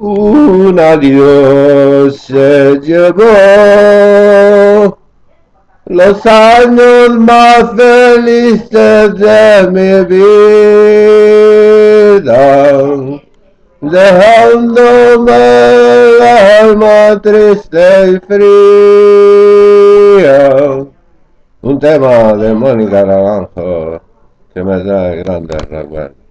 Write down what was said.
Un adiós se llevó los años más felices de mi vida, dejándome el alma triste y fría. Un tema de Mónica Naranjo que me da grandes recuerdos.